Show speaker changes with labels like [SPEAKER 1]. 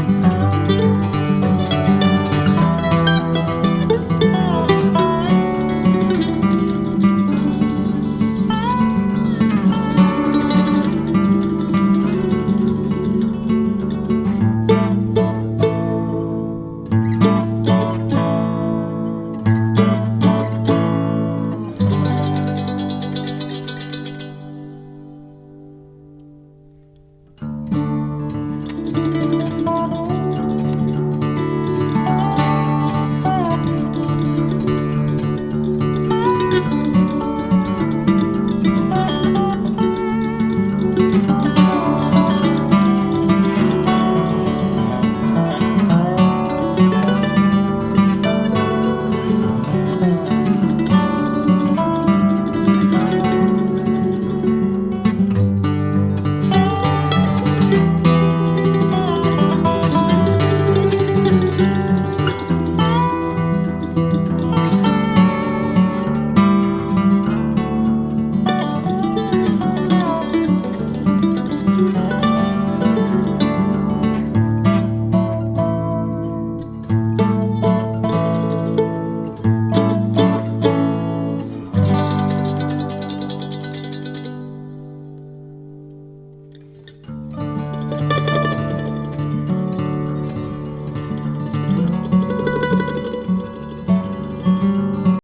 [SPEAKER 1] Música hum.